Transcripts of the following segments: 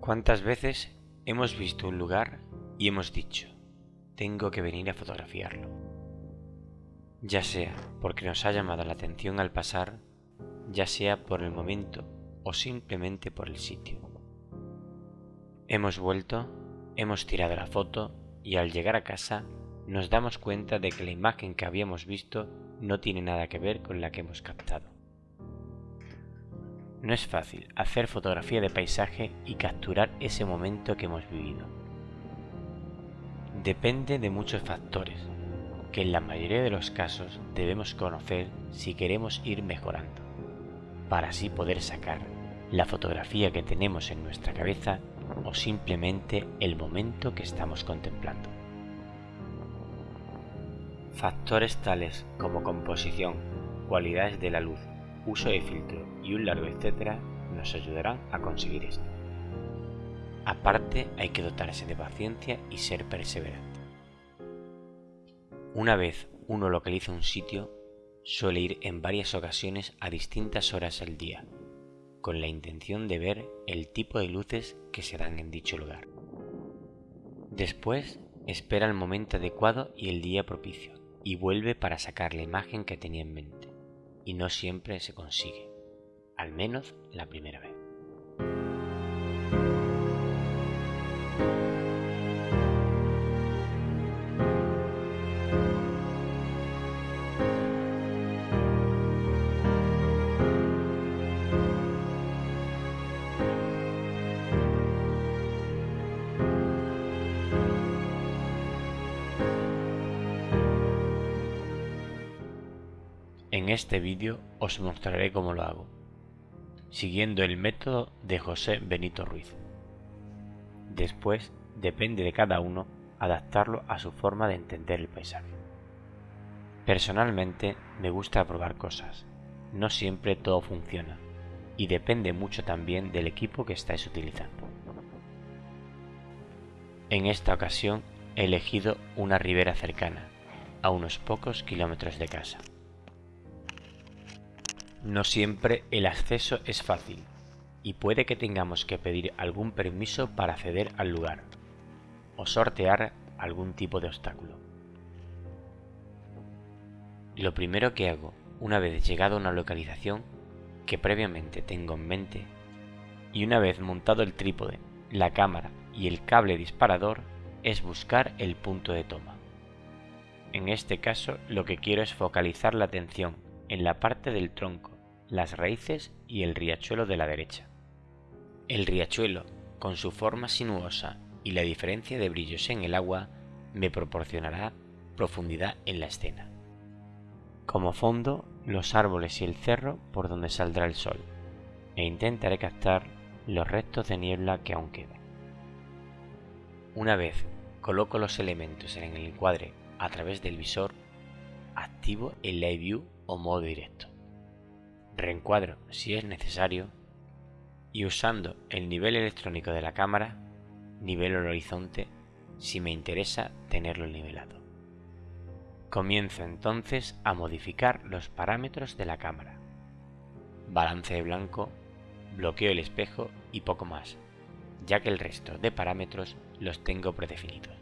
¿Cuántas veces hemos visto un lugar y hemos dicho, tengo que venir a fotografiarlo? Ya sea porque nos ha llamado la atención al pasar, ya sea por el momento o simplemente por el sitio. Hemos vuelto, hemos tirado la foto y al llegar a casa nos damos cuenta de que la imagen que habíamos visto no tiene nada que ver con la que hemos captado. No es fácil hacer fotografía de paisaje y capturar ese momento que hemos vivido. Depende de muchos factores, que en la mayoría de los casos debemos conocer si queremos ir mejorando, para así poder sacar la fotografía que tenemos en nuestra cabeza o simplemente el momento que estamos contemplando. Factores tales como composición, cualidades de la luz, uso de filtro y un largo etcétera nos ayudarán a conseguir esto. Aparte hay que dotarse de paciencia y ser perseverante. Una vez uno localiza un sitio, suele ir en varias ocasiones a distintas horas al día, con la intención de ver el tipo de luces que se dan en dicho lugar. Después espera el momento adecuado y el día propicio, y vuelve para sacar la imagen que tenía en mente y no siempre se consigue, al menos la primera vez. En este vídeo os mostraré cómo lo hago, siguiendo el método de José Benito Ruiz. Después depende de cada uno adaptarlo a su forma de entender el paisaje. Personalmente me gusta probar cosas, no siempre todo funciona y depende mucho también del equipo que estáis utilizando. En esta ocasión he elegido una ribera cercana, a unos pocos kilómetros de casa. No siempre el acceso es fácil y puede que tengamos que pedir algún permiso para acceder al lugar o sortear algún tipo de obstáculo. Lo primero que hago una vez llegado a una localización que previamente tengo en mente y una vez montado el trípode, la cámara y el cable disparador es buscar el punto de toma. En este caso lo que quiero es focalizar la atención en la parte del tronco, las raíces y el riachuelo de la derecha. El riachuelo, con su forma sinuosa y la diferencia de brillos en el agua, me proporcionará profundidad en la escena. Como fondo, los árboles y el cerro por donde saldrá el sol, e intentaré captar los restos de niebla que aún quedan. Una vez coloco los elementos en el encuadre a través del visor, activo el Live View o modo directo. Reencuadro si es necesario y usando el nivel electrónico de la cámara, nivel el horizonte si me interesa tenerlo nivelado. Comienzo entonces a modificar los parámetros de la cámara. Balance de blanco, bloqueo el espejo y poco más, ya que el resto de parámetros los tengo predefinidos.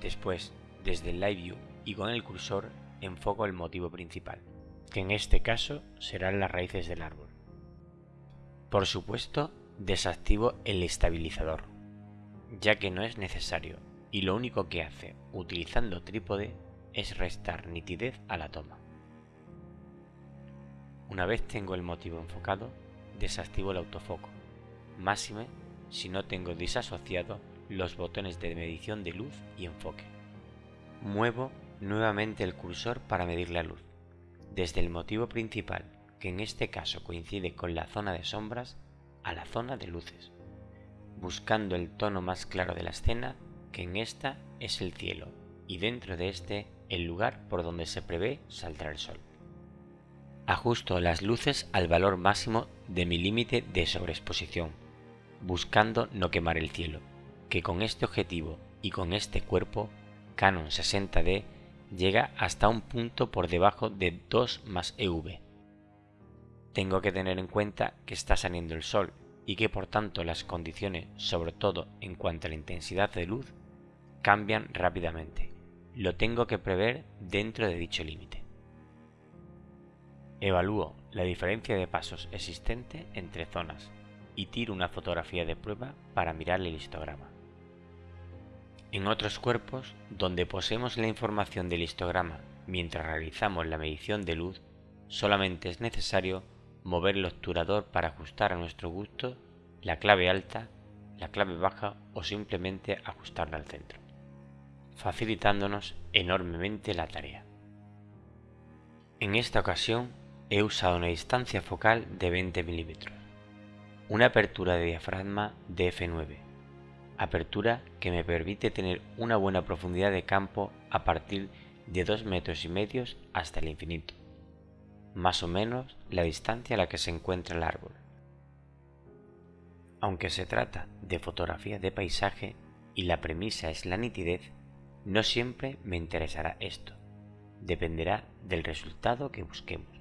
Después, desde el Live View y con el cursor, enfoco el motivo principal, que en este caso serán las raíces del árbol. Por supuesto, desactivo el estabilizador, ya que no es necesario y lo único que hace utilizando trípode es restar nitidez a la toma. Una vez tengo el motivo enfocado, desactivo el autofoco, máxime si no tengo disasociado los botones de medición de luz y enfoque. Muevo nuevamente el cursor para medir la luz, desde el motivo principal, que en este caso coincide con la zona de sombras, a la zona de luces, buscando el tono más claro de la escena, que en esta es el cielo, y dentro de este el lugar por donde se prevé saldrá el sol. Ajusto las luces al valor máximo de mi límite de sobreexposición, buscando no quemar el cielo, que con este objetivo y con este cuerpo Canon 60D llega hasta un punto por debajo de 2 más EV. Tengo que tener en cuenta que está saliendo el sol y que por tanto las condiciones, sobre todo en cuanto a la intensidad de luz, cambian rápidamente. Lo tengo que prever dentro de dicho límite. Evalúo la diferencia de pasos existente entre zonas y tiro una fotografía de prueba para mirar el histograma. En otros cuerpos, donde poseemos la información del histograma mientras realizamos la medición de luz, solamente es necesario mover el obturador para ajustar a nuestro gusto la clave alta, la clave baja o simplemente ajustarla al centro, facilitándonos enormemente la tarea. En esta ocasión he usado una distancia focal de 20 milímetros, una apertura de diafragma de f9, apertura que me permite tener una buena profundidad de campo a partir de 2 metros y medio hasta el infinito, más o menos la distancia a la que se encuentra el árbol. Aunque se trata de fotografía de paisaje y la premisa es la nitidez, no siempre me interesará esto. Dependerá del resultado que busquemos.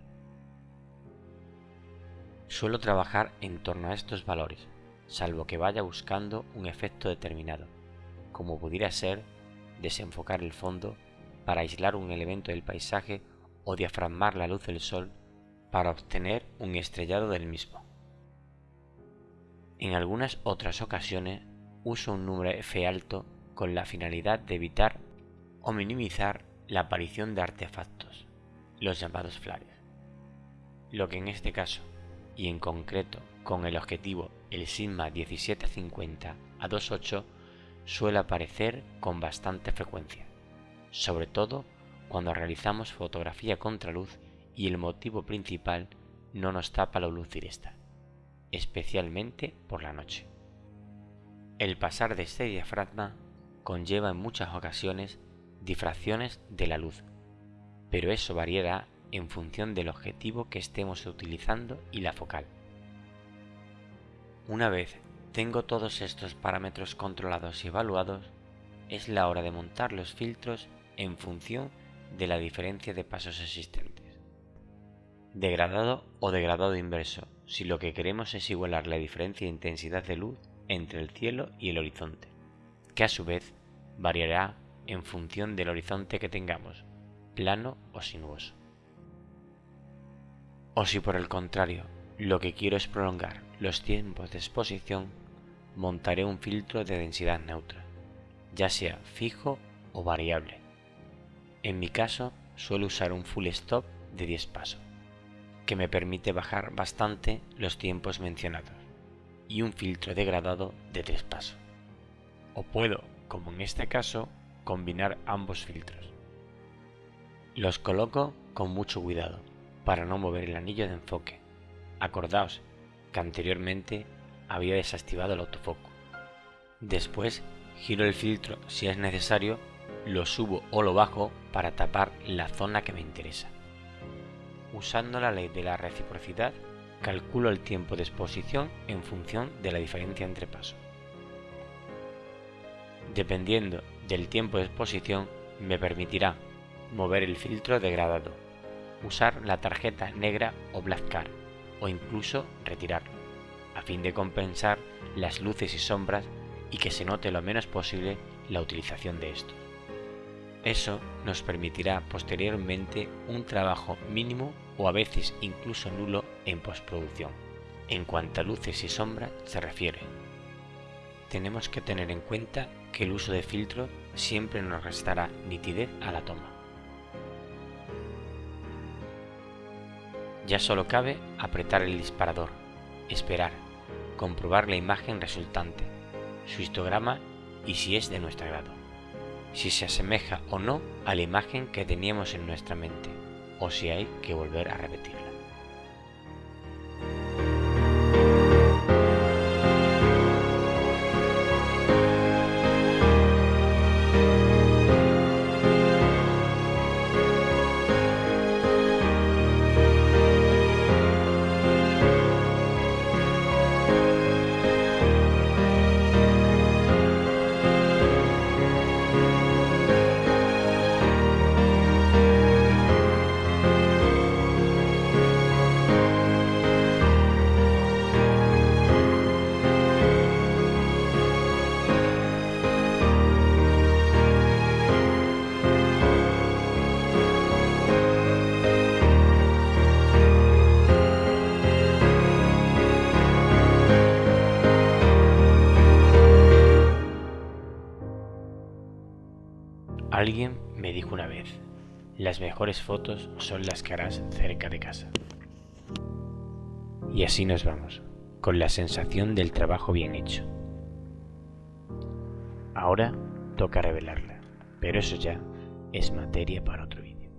Suelo trabajar en torno a estos valores, salvo que vaya buscando un efecto determinado, como pudiera ser desenfocar el fondo para aislar un elemento del paisaje o diafragmar la luz del sol para obtener un estrellado del mismo. En algunas otras ocasiones uso un número F alto con la finalidad de evitar o minimizar la aparición de artefactos, los llamados flares. Lo que en este caso y en concreto con el objetivo el Sigma 1750 a 2.8 suele aparecer con bastante frecuencia, sobre todo cuando realizamos fotografía contraluz y el motivo principal no nos tapa la luz directa, especialmente por la noche. El pasar de este diafragma conlleva en muchas ocasiones difracciones de la luz, pero eso variará en función del objetivo que estemos utilizando y la focal. Una vez tengo todos estos parámetros controlados y evaluados, es la hora de montar los filtros en función de la diferencia de pasos existentes. Degradado o degradado inverso, si lo que queremos es igualar la diferencia de intensidad de luz entre el cielo y el horizonte, que a su vez variará en función del horizonte que tengamos, plano o sinuoso. O si por el contrario lo que quiero es prolongar los tiempos de exposición, montaré un filtro de densidad neutra, ya sea fijo o variable. En mi caso suelo usar un full stop de 10 pasos, que me permite bajar bastante los tiempos mencionados, y un filtro degradado de 3 pasos. O puedo, como en este caso, combinar ambos filtros. Los coloco con mucho cuidado para no mover el anillo de enfoque. Acordaos que anteriormente había desactivado el autofoco. Después giro el filtro si es necesario, lo subo o lo bajo para tapar la zona que me interesa. Usando la ley de la reciprocidad, calculo el tiempo de exposición en función de la diferencia entre pasos. Dependiendo del tiempo de exposición, me permitirá mover el filtro degradado usar la tarjeta negra o black card o incluso retirarlo, a fin de compensar las luces y sombras y que se note lo menos posible la utilización de estos. Eso nos permitirá posteriormente un trabajo mínimo o a veces incluso nulo en postproducción, en cuanto a luces y sombras se refiere. Tenemos que tener en cuenta que el uso de filtro siempre nos restará nitidez a la toma. Ya solo cabe apretar el disparador, esperar, comprobar la imagen resultante, su histograma y si es de nuestro agrado, si se asemeja o no a la imagen que teníamos en nuestra mente, o si hay que volver a repetirla. Alguien me dijo una vez, las mejores fotos son las que harás cerca de casa. Y así nos vamos, con la sensación del trabajo bien hecho. Ahora toca revelarla, pero eso ya es materia para otro vídeo.